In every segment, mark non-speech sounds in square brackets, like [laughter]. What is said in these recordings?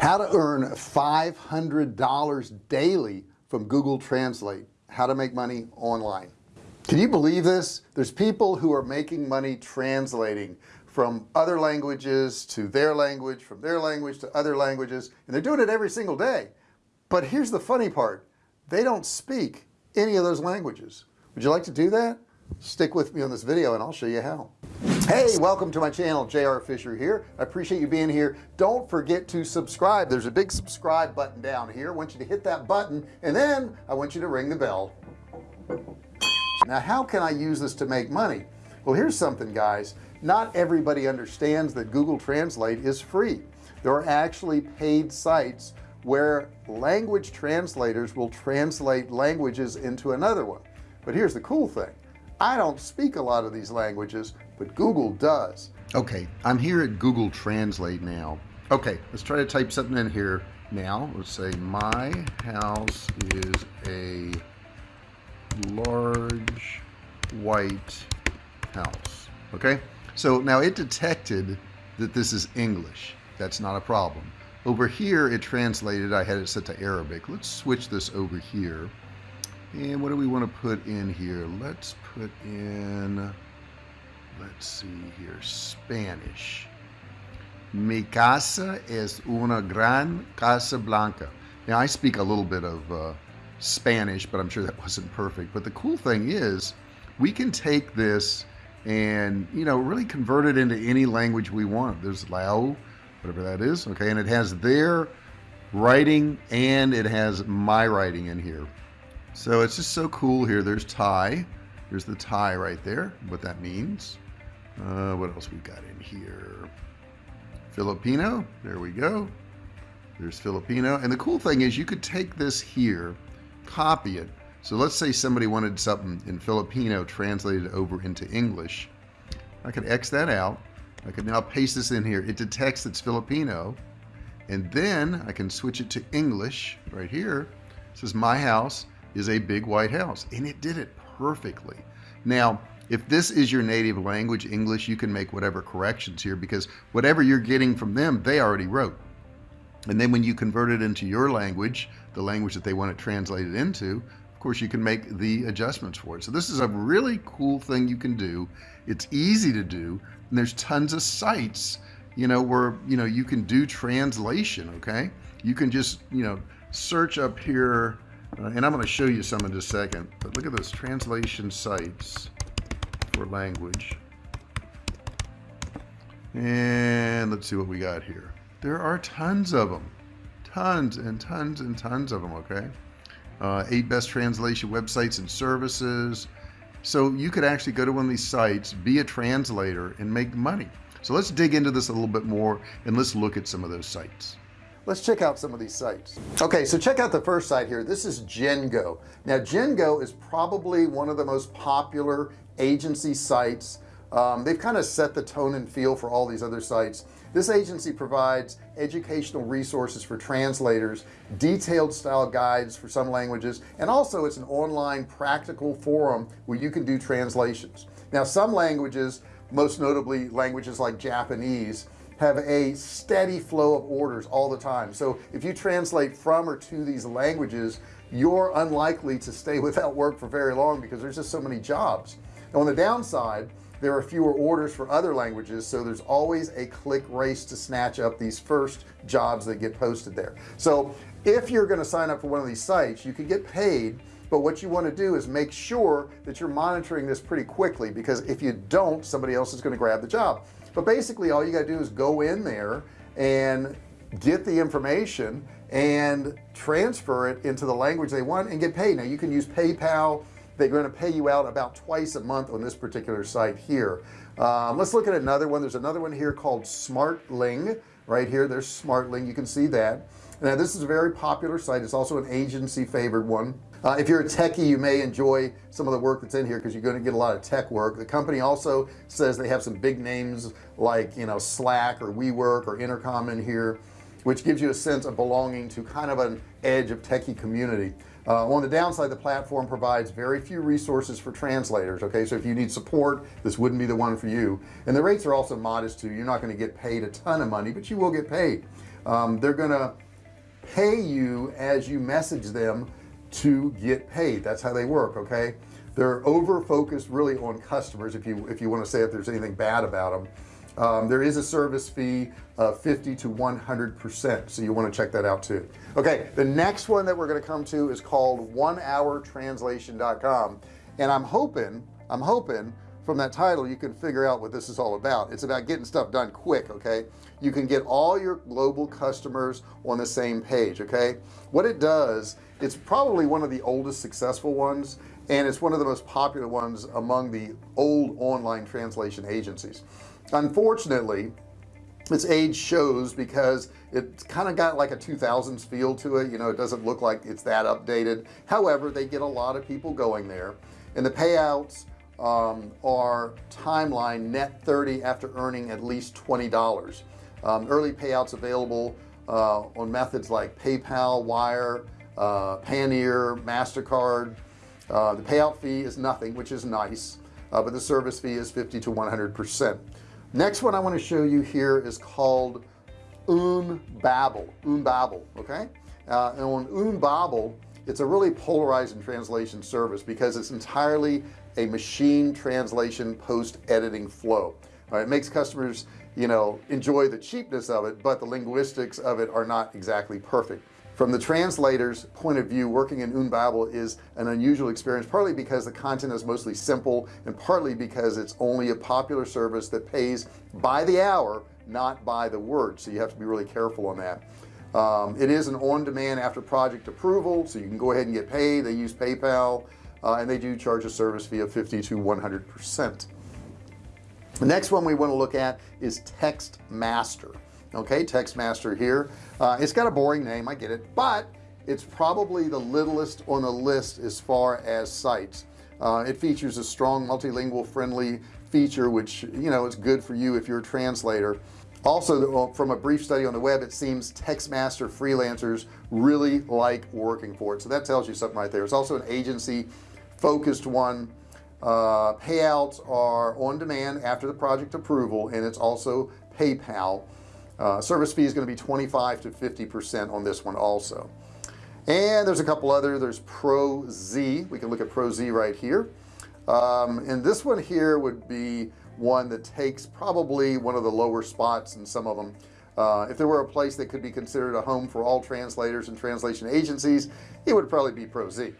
how to earn $500 daily from Google Translate. How to make money online. Can you believe this? There's people who are making money translating from other languages to their language from their language to other languages and they're doing it every single day. But here's the funny part. They don't speak any of those languages. Would you like to do that? Stick with me on this video and I'll show you how hey welcome to my channel JR Fisher here. I appreciate you being here. Don't forget to subscribe. There's a big subscribe button down here. I want you to hit that button and then I want you to ring the bell. Now how can I use this to make money? Well here's something guys. Not everybody understands that Google Translate is free. There are actually paid sites where language translators will translate languages into another one. But here's the cool thing. I don't speak a lot of these languages but Google does. Okay I'm here at Google Translate now. Okay let's try to type something in here now. Let's say my house is a large white house. Okay so now it detected that this is English. That's not a problem. Over here it translated I had it set to Arabic. Let's switch this over here. And what do we want to put in here? Let's put in let's see here Spanish. Mi casa es una gran casa blanca now I speak a little bit of uh, Spanish but I'm sure that [laughs] wasn't perfect. But the cool thing is we can take this and you know really convert it into any language we want. There's Lao whatever that is okay? And it has their writing and it has my writing in here. So it's just so cool here. There's Thai there's the Thai right there what that means. Uh, what else we've got in here? Filipino there we go. There's Filipino. And the cool thing is you could take this here copy it. So let's say somebody wanted something in Filipino translated over into English. I could X that out. I could now paste this in here. It detects it's Filipino. And then I can switch it to English right here. It says my house is a big white house. And it did it perfectly. Now if this is your native language English you can make whatever corrections here because whatever you're getting from them they already wrote. And then when you convert it into your language the language that they want it translated into of course you can make the adjustments for it. So this is a really cool thing you can do. It's easy to do and there's tons of sites you know where you know you can do translation okay? You can just you know search up here and I'm going to show you some in just a second but look at those translation sites for language. And let's see what we got here. There are tons of them tons and tons and tons of them okay? Uh, eight best translation websites and services. So you could actually go to one of these sites be a translator and make money. So let's dig into this a little bit more and let's look at some of those sites let's check out some of these sites. Okay so check out the first site here. This is Gengo. Now Gengo is probably one of the most popular agency sites. Um, they've kind of set the tone and feel for all these other sites. This agency provides educational resources for translators detailed style guides for some languages and also it's an online practical forum where you can do translations. Now some languages most notably languages like Japanese have a steady flow of orders all the time. So if you translate from or to these languages you're unlikely to stay [laughs] without work for very long because there's just so many jobs. On the downside there are fewer orders for other languages so there's always a click race to snatch up these first jobs that get posted there. So if you're going to sign up for one of these sites you can get paid but what you want to do is make sure that you're monitoring this pretty quickly because if you don't somebody else is going to grab the job. But basically all you got to do is go in there and get the information and transfer it into the language they want and get paid. Now you can use PayPal. They're going to pay you out about twice a month on this particular site here. Um, let's look at another one. There's another one here called smartling right here. There's smartling. You can see that now this is a very popular site. It's also an agency favored one. Uh, if you're a techie you may enjoy some of the work that's in here because you're going to get a lot of tech work. The company also says they have some big names like you know Slack or WeWork or Intercom in here which gives you a sense of belonging to kind of an edge of techie community. Uh, on the downside the platform provides very few resources for translators okay? So if you need support this wouldn't be the one for you. And the rates are also modest too. You're not going to get paid a ton of money but you will get paid. Um, they're gonna pay you as you message them to get paid. That's how they work okay? They're over focused really on customers if you if you want to say if there's anything bad about them um, there is a service fee of 50 to 100 percent so you want to check that out too. Okay the next one that we're going to come to is called one hour translation.com and I'm hoping I'm hoping from that title you can figure out what this is all about. It's about getting stuff done quick okay? You can get all your global customers on the same page okay? What it does it's probably one of the oldest successful ones and it's one of the most popular ones among the old online translation agencies. Unfortunately its age shows because it's kind of got like a 2000s feel to it you know it doesn't look like it's that updated. However they get a lot of people going there and the payouts um, timeline net 30 after earning at least $20 um, early payouts available uh, on methods like PayPal wire uh, MasterCard. Uh, the payout fee is nothing which is nice uh, but the service fee is 50 to 100 percent. Next one I want to show you here is called Unbabel Unbabel okay? Uh, and on Unbabel it's a really polarizing translation service because it's entirely a machine translation post editing flow it makes customers you know enjoy the cheapness of it but the linguistics of it are not exactly perfect. From the translator's point of view working in Unbabel is an unusual experience partly because the content is mostly simple and partly because it's only a popular service that pays by the hour not by the word. So you have to be really careful on that. Um, it is an on-demand after project approval so you can go ahead and get paid. They use PayPal uh, and they do charge a service fee of 50 to 100 percent. The next one we want to look at is text master okay text master here. Uh, it's got a boring name I get it but it's probably the littlest on the list as far as sites. Uh, it features a strong multilingual friendly feature which you know is good for you if you're a translator. Also from a brief study on the web it seems textmaster freelancers really like working for it. So that tells you something right there. It's also an agency focused one. Uh, payouts are on demand after the project approval and it's also PayPal. Uh, service fee is going to be 25 to 50 percent on this one also. And there's a couple other there's pro Z. We can look at pro Z right here. Um, and this one here would be one that takes probably one of the lower spots in some of them. Uh, if there were a place that could be considered a home for all translators and translation agencies it would probably be pro Z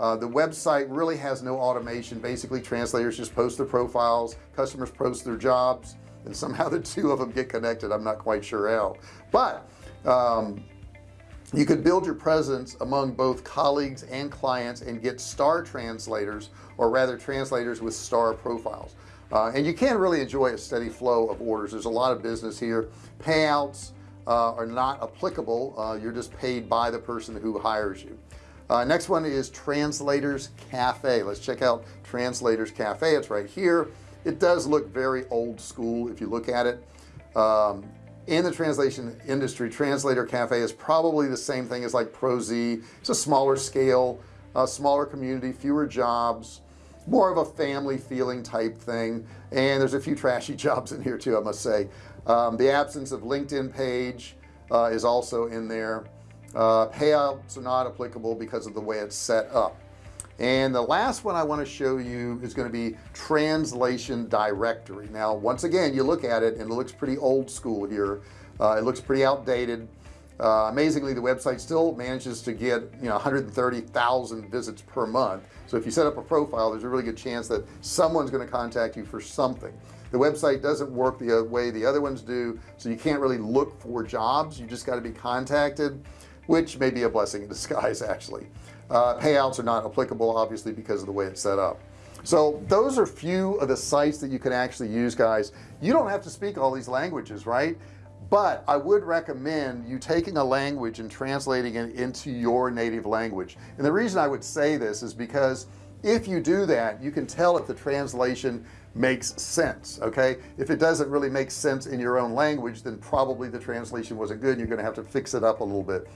uh, the website really has no automation. Basically translators just post their profiles customers post their jobs and somehow [laughs] the two of them get connected. I'm not quite sure how. But um, you could build your presence among both colleagues and clients and get star translators or rather translators with star profiles. Uh, and you can really enjoy a steady flow of orders. There's a lot of business here. Payouts uh, are not applicable. Uh, you're just paid by the person who hires you uh, next one is translators cafe. Let's check out translators cafe. It's right here. It does look very old school if you look at it. Um, in the translation industry translator cafe is probably the same thing as like pro Z it's a smaller scale a smaller community fewer jobs more of a family feeling type thing. And there's a few trashy [laughs] jobs in here too I must say. Um, the absence of LinkedIn page uh, is also in there uh, payouts are not applicable because of the way it's set up. And the last one I want to show you is going to be translation directory. Now once again you look at it and it looks pretty old school here. Uh, it looks pretty outdated. Uh, amazingly the website still manages to get you know 130,000 visits per month. So if you set up a profile there's a really good chance that someone's going to contact you for something. The website doesn't work the way the other ones do so you can't really look for jobs. You just got to be contacted which may be a blessing in disguise [laughs] actually. Uh, payouts are not applicable obviously because of the way it's set up. So those are few of the sites that you can actually use guys. You don't have to speak all these languages right? But I would recommend you taking a language and translating it into your native language. And the reason I would say this is because if you do that you can tell if the translation makes sense okay? If it doesn't really make sense in your own language then probably the translation wasn't good you're gonna have to fix it up a little bit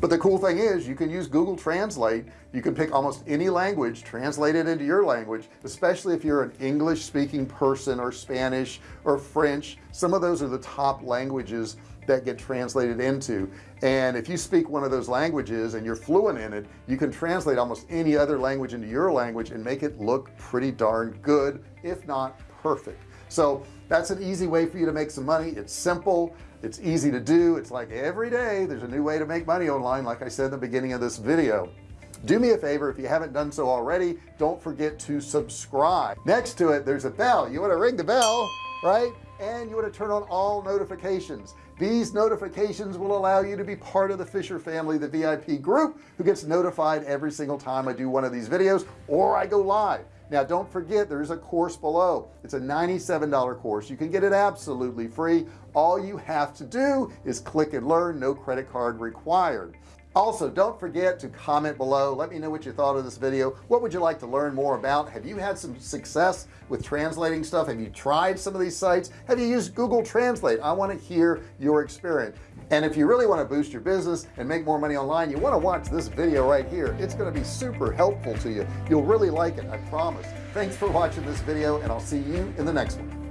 but the cool thing is you can use Google Translate. You can pick almost any language translate it into your language especially if you're an English speaking person or Spanish or French. Some of those are the top languages that get translated into. And if you speak one of those languages and you're fluent in it you can translate almost any other language into your language and make it look pretty darn good if not perfect. So that's an easy way for you to make some money. It's simple it's easy to do. It's like every day there's a new way to make money online like I said in the beginning of this video. Do me a favor if you haven't done so already don't forget to subscribe. Next to it there's a bell. You want to ring the bell right? And you want to turn on all notifications. These notifications will allow you to be part of the Fisher family the VIP group who gets notified every single time I do one of these videos or I go live now don't forget there's a course below. It's a $97 course. You can get it absolutely free. All you have to do is click and learn. No credit card required also don't forget to comment below. Let me know what you thought of this video. What would you like to learn more about? Have you had some success with translating stuff? Have you tried some of these sites? Have you used Google Translate? I want to hear your experience. And if you really want to boost your business and make more money online you want to watch this video right here. It's going to be super helpful to you. You'll really like it I promise. Thanks for watching this video and I'll see you in the next one